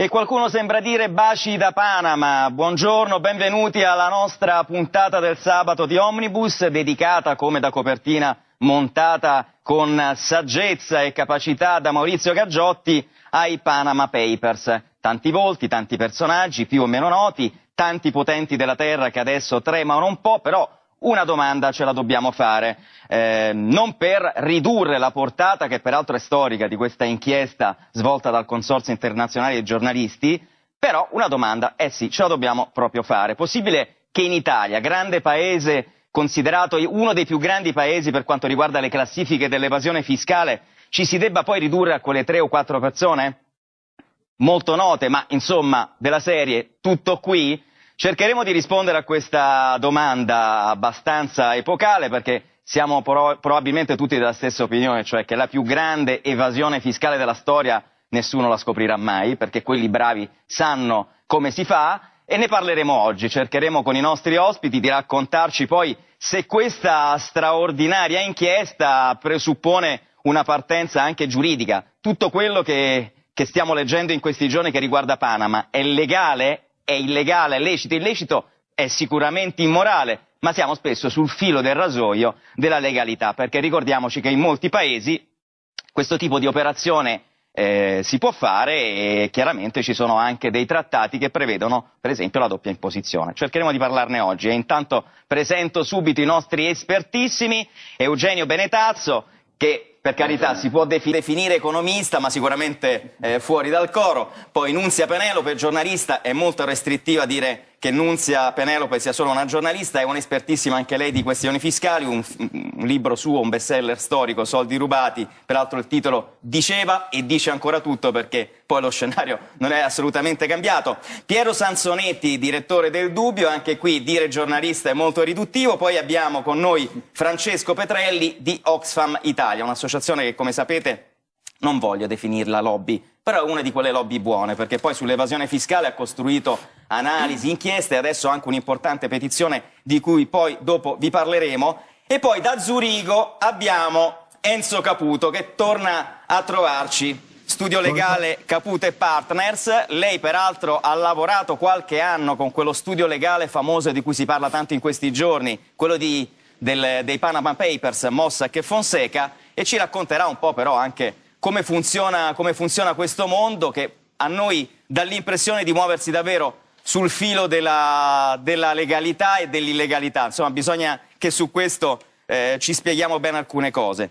E qualcuno sembra dire baci da Panama. Buongiorno, benvenuti alla nostra puntata del sabato di Omnibus, dedicata come da copertina montata con saggezza e capacità da Maurizio Gaggiotti ai Panama Papers. Tanti volti, tanti personaggi più o meno noti, tanti potenti della terra che adesso tremano un po', però una domanda ce la dobbiamo fare, eh, non per ridurre la portata, che peraltro è storica, di questa inchiesta svolta dal Consorzio Internazionale dei Giornalisti, però una domanda, eh sì, ce la dobbiamo proprio fare. Possibile che in Italia, grande paese, considerato uno dei più grandi paesi per quanto riguarda le classifiche dell'evasione fiscale, ci si debba poi ridurre a quelle tre o quattro persone? Molto note, ma insomma, della serie, tutto qui? Cercheremo di rispondere a questa domanda abbastanza epocale perché siamo pro probabilmente tutti della stessa opinione, cioè che la più grande evasione fiscale della storia nessuno la scoprirà mai, perché quelli bravi sanno come si fa e ne parleremo oggi, cercheremo con i nostri ospiti di raccontarci poi se questa straordinaria inchiesta presuppone una partenza anche giuridica. Tutto quello che, che stiamo leggendo in questi giorni che riguarda Panama è legale è illegale, è lecito, illecito è sicuramente immorale, ma siamo spesso sul filo del rasoio della legalità, perché ricordiamoci che in molti paesi questo tipo di operazione eh, si può fare e chiaramente ci sono anche dei trattati che prevedono per esempio la doppia imposizione. Cercheremo di parlarne oggi e intanto presento subito i nostri espertissimi, Eugenio Benetazzo che per carità si può definire economista ma sicuramente eh, fuori dal coro, poi Nunzia Penelope, giornalista, è molto restrittiva a dire che Nunzia Penelope sia solo una giornalista, è un'espertissima anche lei di questioni fiscali, un, un, libro suo, un bestseller storico, Soldi rubati, peraltro il titolo diceva e dice ancora tutto perché poi lo scenario non è assolutamente cambiato. Piero Sansonetti, direttore del Dubbio, anche qui dire giornalista è molto riduttivo, poi abbiamo con noi Francesco Petrelli di Oxfam Italia, un'associazione che come sapete non voglio definirla lobby, però è una di quelle lobby buone, perché poi sull'evasione fiscale ha costruito analisi, inchieste e adesso anche un'importante petizione di cui poi dopo vi parleremo. E poi da Zurigo abbiamo Enzo Caputo che torna a trovarci. Studio legale Caputo e Partners, lei peraltro ha lavorato qualche anno con quello studio legale famoso di cui si parla tanto in questi giorni, quello di, del, dei Panama Papers, Mossack e Fonseca, e ci racconterà un po' però anche come funziona, come funziona questo mondo che a noi dà l'impressione di muoversi davvero sul filo della, della legalità e dell'illegalità. Insomma, bisogna che su questo eh, ci spieghiamo bene alcune cose.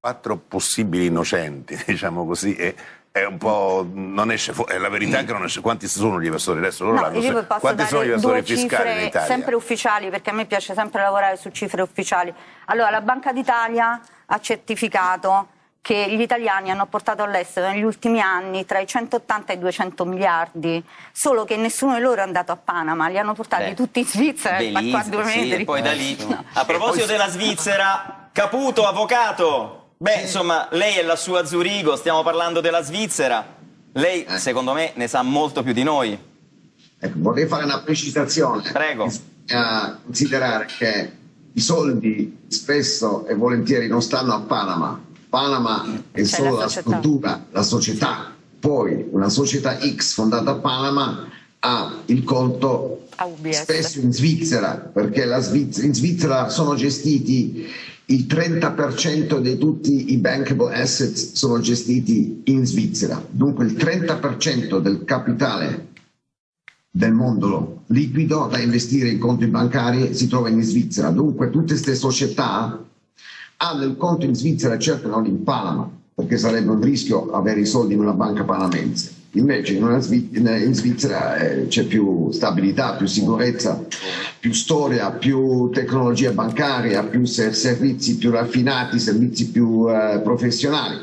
Quattro possibili innocenti, diciamo così, e è un po'. non esce fuori. È la verità che non esce. Quanti sono gli evasori adesso? Loro no, io Quanti sono gli evasori fiscali in Italia? Sempre ufficiali, perché a me piace sempre lavorare su cifre ufficiali. Allora, la Banca d'Italia ha certificato che gli italiani hanno portato all'estero negli ultimi anni tra i 180 e i 200 miliardi, solo che nessuno di loro è andato a Panama, li hanno portati Beh, tutti in Svizzera qua due sì, e poi da lì. No. A proposito della Svizzera, Caputo, avvocato, beh insomma lei è la sua Zurigo, stiamo parlando della Svizzera, lei eh. secondo me ne sa molto più di noi. Ecco, vorrei fare una precisazione. Prego. Bisogna considerare che i soldi spesso e volentieri non stanno a Panama, Panama è solo la, la struttura, la società, poi una società X fondata a Panama ha il conto spesso in Svizzera, perché Svizzera, in Svizzera sono gestiti il 30% di tutti i bankable assets sono gestiti in Svizzera, dunque il 30% del capitale del mondo liquido da investire in conti bancari si trova in Svizzera, dunque tutte queste società hanno il conto in Svizzera certo non in Panama, perché sarebbe un rischio avere i soldi in una banca panamense. Invece in, in Svizzera eh, c'è più stabilità, più sicurezza, più storia, più tecnologia bancaria, più servizi più raffinati, servizi più eh, professionali.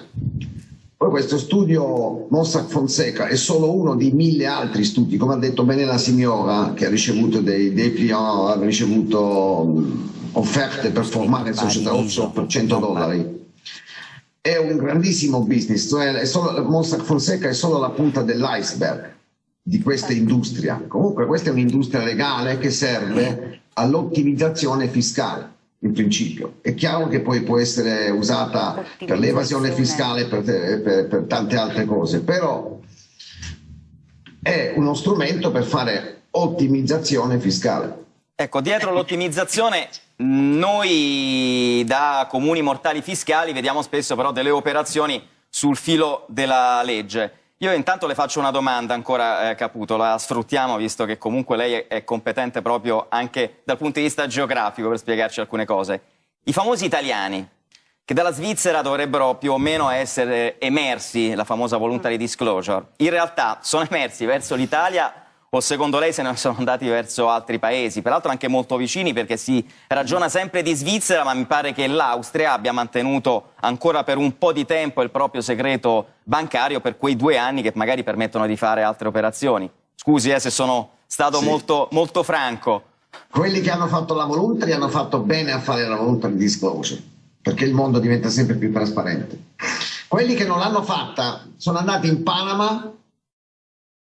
Poi questo studio Mossack Fonseca è solo uno di mille altri studi, come ha detto bene la signora che ha ricevuto dei, dei client, ha ricevuto offerte per formare società offshore per 100 dollari. È un grandissimo business, cioè solo, Mossack Fonseca è solo la punta dell'iceberg di questa industria. Comunque questa è un'industria legale che serve all'ottimizzazione fiscale in principio. È chiaro che poi può essere usata per l'evasione fiscale e per, per, per, tante altre cose, però è uno strumento per fare ottimizzazione fiscale. Ecco, dietro l'ottimizzazione noi da comuni mortali fiscali vediamo spesso però delle operazioni sul filo della legge. Io intanto le faccio una domanda ancora, eh, Caputo, la sfruttiamo visto che comunque lei è, competente proprio anche dal punto di vista geografico per spiegarci alcune cose. I famosi italiani, che dalla Svizzera dovrebbero più o meno essere emersi, la famosa voluntary disclosure, in realtà sono emersi verso l'Italia o secondo lei se ne sono andati verso altri paesi, peraltro anche molto vicini perché si ragiona sempre di Svizzera, ma mi pare che l'Austria abbia mantenuto ancora per un po' di tempo il proprio segreto bancario per quei due anni che magari permettono di fare altre operazioni. Scusi eh, se sono stato sì. molto, molto franco. Quelli che hanno fatto la voluntary hanno fatto bene a fare la voluntary disclosure, perché il mondo diventa sempre più trasparente. Quelli che non l'hanno fatta sono andati in Panama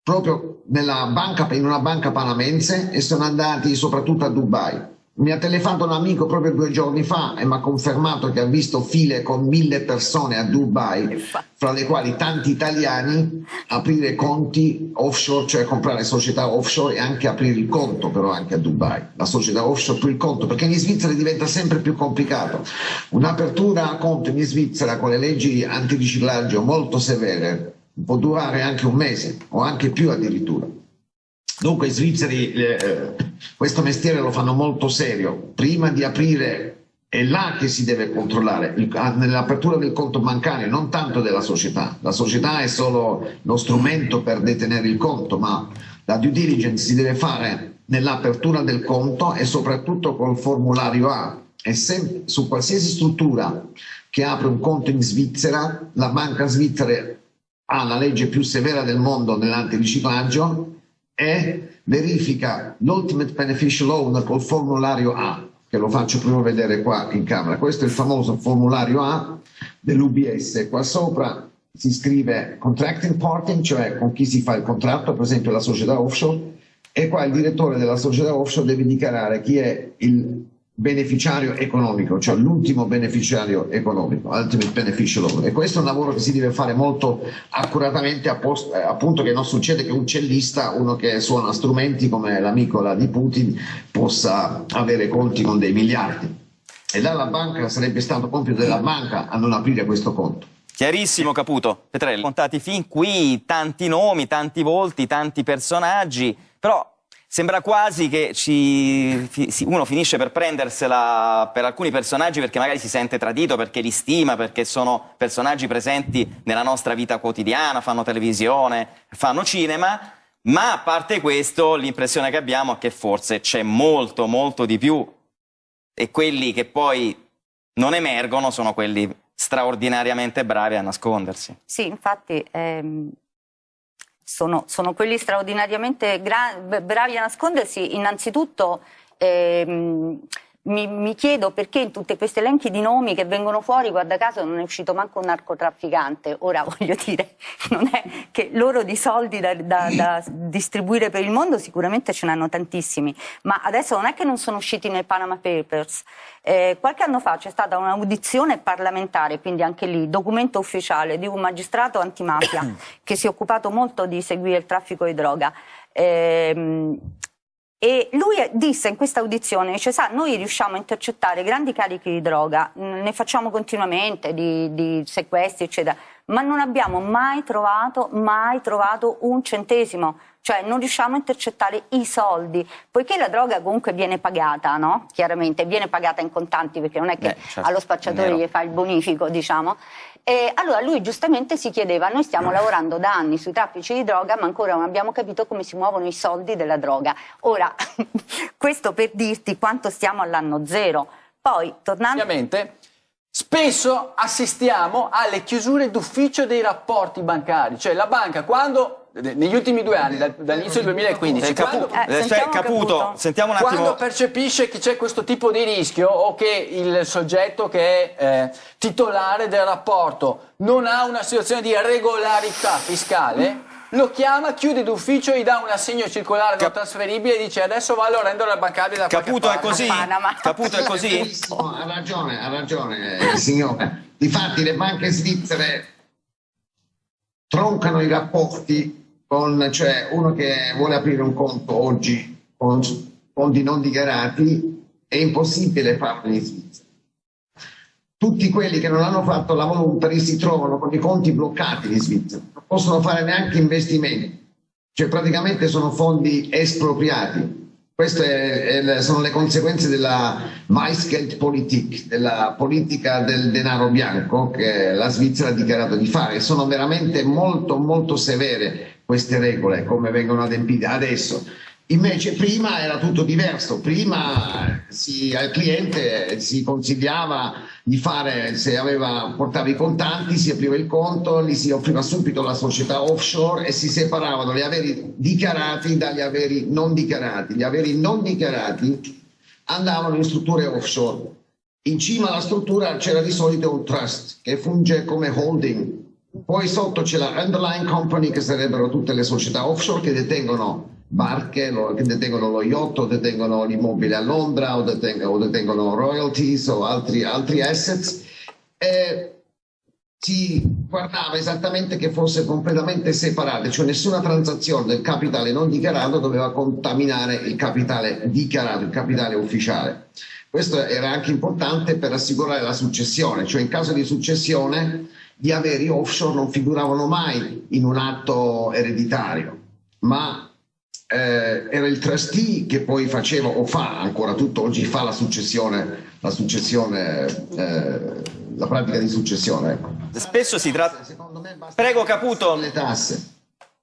proprio banca, in una banca panamense e sono andati soprattutto a Dubai. Mi ha telefonato un amico proprio due giorni fa e mi ha confermato che ha visto file con mille persone a Dubai, fra le quali tanti italiani, aprire conti offshore, cioè comprare società offshore e anche aprire il conto però anche a Dubai. La società offshore per il conto, perché in Svizzera diventa sempre più complicato. Un'apertura a conto in Svizzera con le leggi antiriciclaggio molto severe può durare anche un mese o anche più addirittura. Dunque i svizzeri eh, questo mestiere lo fanno molto serio. Prima di aprire è là che si deve controllare, ah, nell'apertura del conto bancario, non tanto della società. La società è solo lo strumento per detenere il conto, ma la due diligence si deve fare nell'apertura del conto e soprattutto col formulario A. E se, su qualsiasi struttura che apre un conto in Svizzera, la banca svizzera ha la legge più severa del mondo nell'antiriciclaggio e verifica l'Ultimate Beneficial Owner col formulario A, che lo faccio prima vedere qua in camera. Questo è il famoso formulario A dell'UBS. Qua sopra si scrive contracting party, cioè con chi si fa il contratto, per esempio la società offshore, e qua il direttore della società offshore deve dichiarare chi è il beneficiario economico, cioè l'ultimo beneficiario economico, ultimate beneficial owner. E questo è un lavoro che si deve fare molto accuratamente, appunto che non succede che un cellista, uno che suona strumenti come l'amico di Putin, possa avere conti con dei miliardi. E dalla banca sarebbe stato compito della banca a non aprire questo conto. Chiarissimo Caputo. Petrelli, contati fin qui tanti nomi, tanti volti, tanti personaggi, però Sembra quasi che ci, uno finisce per prendersela per alcuni personaggi perché magari si sente tradito, perché li stima, perché sono personaggi presenti nella nostra vita quotidiana, fanno televisione, fanno cinema, ma a parte questo l'impressione che abbiamo è che forse c'è molto, molto di più e quelli che poi non emergono sono quelli straordinariamente bravi a nascondersi. Sì, infatti... Ehm sono, sono quelli straordinariamente bravi a nascondersi, innanzitutto ehm, mi, mi, chiedo perché in tutti questi elenchi di nomi che vengono fuori, guarda caso, non è uscito manco un narcotrafficante. Ora voglio dire, non è che loro di soldi da, da, da distribuire per il mondo sicuramente ce ne hanno tantissimi, ma adesso non è che non sono usciti nei Panama Papers. Eh, qualche anno fa c'è stata un'audizione parlamentare, quindi anche lì documento ufficiale di un magistrato antimafia che si è occupato molto di seguire il traffico di droga. Eh, e lui disse in questa audizione, dice, sa, noi riusciamo a intercettare grandi carichi di droga, ne facciamo continuamente, di, di sequestri, eccetera, ma non abbiamo mai trovato, mai trovato un centesimo, cioè non riusciamo a intercettare i soldi, poiché la droga comunque viene pagata, no? Chiaramente, viene pagata in contanti, perché non è che Beh, certo, allo spacciatore gli fa il bonifico, diciamo, e allora lui giustamente si chiedeva, noi stiamo lavorando da anni sui traffici di droga, ma ancora non abbiamo capito come si muovono i soldi della droga. Ora, questo per dirti quanto stiamo all'anno zero. Poi, tornando... Ovviamente, spesso assistiamo alle chiusure d'ufficio dei rapporti bancari, cioè la banca quando negli ultimi due anni, dall'inizio del 2015, quando, eh, sentiamo caputo, caputo. Sentiamo un attimo. quando percepisce che c'è questo tipo di rischio o che il soggetto che è eh, titolare del rapporto non ha una situazione di regolarità fiscale, lo chiama, chiude d'ufficio, gli dà un assegno circolare non trasferibile e dice adesso va a rendere la bancaria da Caputo è così? Caputo è così? ha ragione, ha ragione il signore. Difatti le banche svizzere troncano i rapporti con, cioè uno che vuole aprire un conto oggi con fondi non dichiarati, è impossibile farlo in Svizzera. Tutti quelli che non hanno fatto la voluntary si trovano con i conti bloccati in Svizzera, non possono fare neanche investimenti, cioè praticamente sono fondi espropriati. Queste è, sono le conseguenze della Weissgeldpolitik, della politica del denaro bianco che la Svizzera ha dichiarato di fare. Sono veramente molto molto severe queste regole, come vengono adempite adesso. Invece prima era tutto diverso, prima si, al cliente si consigliava di fare, se aveva, portava i contanti, si apriva il conto, gli si offriva subito la società offshore e si separavano gli averi dichiarati dagli averi non dichiarati. Gli averi non dichiarati andavano in strutture offshore. In cima alla struttura c'era di solito un trust che funge come holding. Poi sotto c'è la underlying company che sarebbero tutte le società offshore che detengono barche che detengono lo yacht o detengono l'immobile a Londra o detengono, o detengono royalties o altri, altri assets e si guardava esattamente che fosse completamente separata, cioè nessuna transazione del capitale non dichiarato doveva contaminare il capitale dichiarato, il capitale ufficiale. Questo era anche importante per assicurare la successione, cioè in caso di successione gli averi offshore non figuravano mai in un atto ereditario, ma eh, era il trustee che poi faceva o fa ancora tutto oggi fa la successione, la, successione, eh, la pratica di successione. Ecco. Spesso si tratta... Prego Caputo. Le tasse.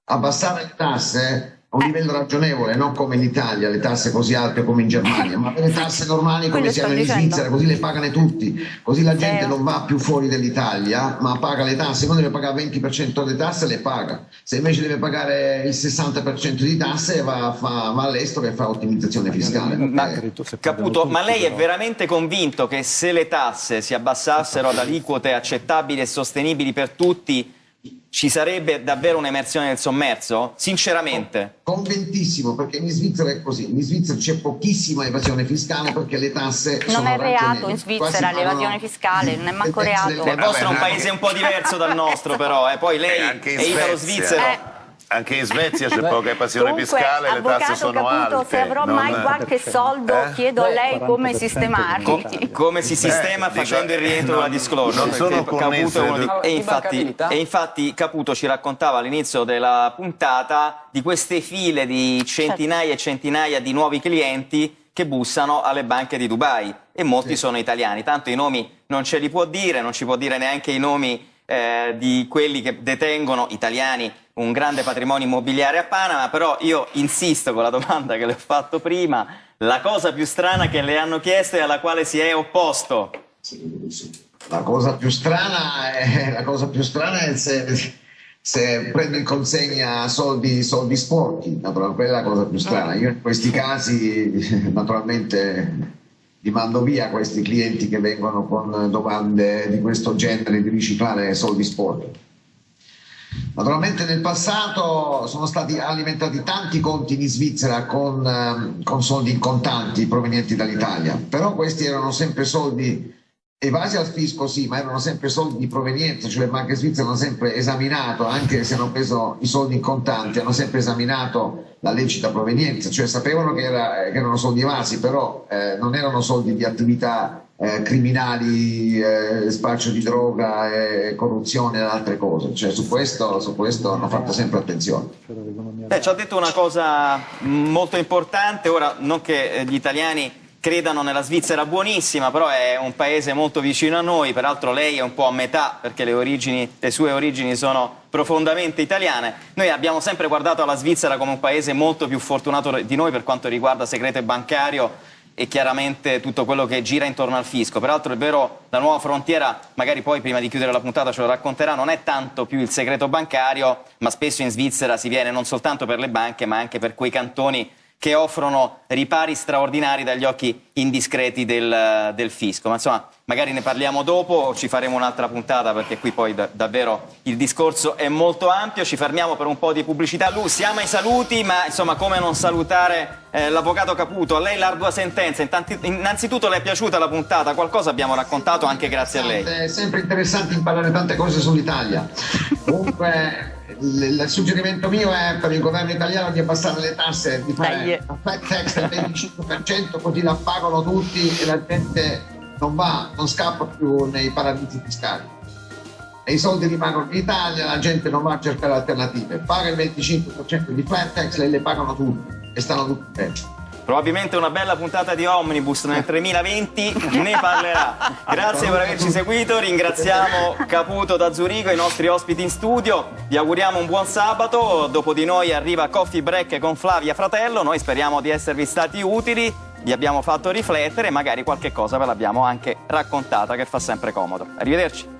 Abbassare le tasse a un eh. livello ragionevole, non come in Italia, le tasse così alte come in Germania, ma le tasse normali come si hanno in Svizzera, così le pagano tutti, così la gente non va più fuori dall'Italia, ma paga le tasse, quando deve pagare il 20% delle tasse le paga, se invece deve pagare il 60% di tasse va, fa, va all'estero e fa ottimizzazione fiscale. Ma, Caputo, ma lei è veramente convinto che se le tasse si abbassassero ad aliquote accettabili e sostenibili per tutti, ci sarebbe davvero un'emersione del sommerso? Sinceramente. Convintissimo, perché in Svizzera è così. In Svizzera c'è pochissima evasione fiscale perché le tasse non sono è reato in Svizzera l'evasione fiscale, non è manco reato. Il vostro è un paese un po' diverso dal nostro però, eh. poi lei è italo-svizzero. Eh anche in Svezia c'è poca evasione Comunque, fiscale, le tasse sono Caputo, alte. Se avrò non... mai qualche soldo, eh? chiedo a lei come sistemarli. Com come si sistema eh, facendo dico, il rientro della disclosure. Non sono Caputo di... e, infatti, e infatti Caputo ci raccontava all'inizio della puntata di queste file di centinaia e centinaia di nuovi clienti che bussano alle banche di Dubai e molti sì. sono italiani, tanto i nomi non ce li può dire, non ci può dire neanche i nomi eh, di quelli che detengono italiani un grande patrimonio immobiliare a Panama, però io insisto con la domanda che le ho fatto prima, la cosa più strana che le hanno chiesto e alla quale si è opposto. La cosa più strana è, più strana è se, se prendo in consegna soldi, soldi sporchi, quella è la cosa più strana. Io in questi casi naturalmente li mando via questi clienti che vengono con domande di questo genere di riciclare soldi sporchi. Naturalmente nel passato sono stati alimentati tanti conti in Svizzera con, ehm, con soldi in contanti provenienti dall'Italia, però questi erano sempre soldi evasi al fisco sì, ma erano sempre soldi di provenienza, cioè le banche svizzere hanno sempre esaminato, anche se hanno preso i soldi in contanti, hanno sempre esaminato la lecita provenienza, cioè sapevano che, era, che erano soldi evasi, però eh, non erano soldi di attività eh, criminali, eh, spaccio di droga, eh, corruzione e altre cose. Cioè, su, questo, su questo hanno fatto sempre attenzione. Beh, ci ha detto una cosa molto importante, ora non che eh, gli italiani credano nella Svizzera buonissima, però è un paese molto vicino a noi, peraltro lei è un po' a metà perché le, origini, le sue origini sono profondamente italiane. Noi abbiamo sempre guardato alla Svizzera come un paese molto più fortunato di noi per quanto riguarda segreto bancario e chiaramente tutto quello che gira intorno al fisco. Peraltro è vero, la nuova frontiera, magari poi prima di chiudere la puntata ce lo racconterà, non è tanto più il segreto bancario, ma spesso in Svizzera si viene non soltanto per le banche, ma anche per quei cantoni che offrono ripari straordinari dagli occhi indiscreti del, del, fisco. Ma insomma, magari ne parliamo dopo o ci faremo un'altra puntata perché qui poi da, davvero il discorso è molto ampio. Ci fermiamo per un po' di pubblicità. Lu, siamo ai saluti, ma insomma, come non salutare eh, l'avvocato Caputo? A lei l'ardua sentenza. Intanti, innanzitutto le è piaciuta la puntata? Qualcosa abbiamo raccontato anche grazie a lei. È sempre interessante imparare tante cose sull'Italia. Comunque il, il, suggerimento mio è per il governo italiano di abbassare le tasse, di fare flat tax del 25%, così la pagano tutti e la gente non va, non scappa più nei paradisi fiscali. E i soldi rimangono in Italia, la gente non va a cercare alternative. Paga il 25% di flat tax e le pagano tutti e stanno tutti bene. Probabilmente una bella puntata di Omnibus nel 2020 ne parlerà. Grazie per averci seguito, ringraziamo Caputo da Zurigo, i nostri ospiti in studio, vi auguriamo un buon sabato, dopo di noi arriva Coffee Break con Flavia Fratello, noi speriamo di esservi stati utili, vi abbiamo fatto riflettere e magari qualche cosa ve l'abbiamo anche raccontata che fa sempre comodo. Arrivederci.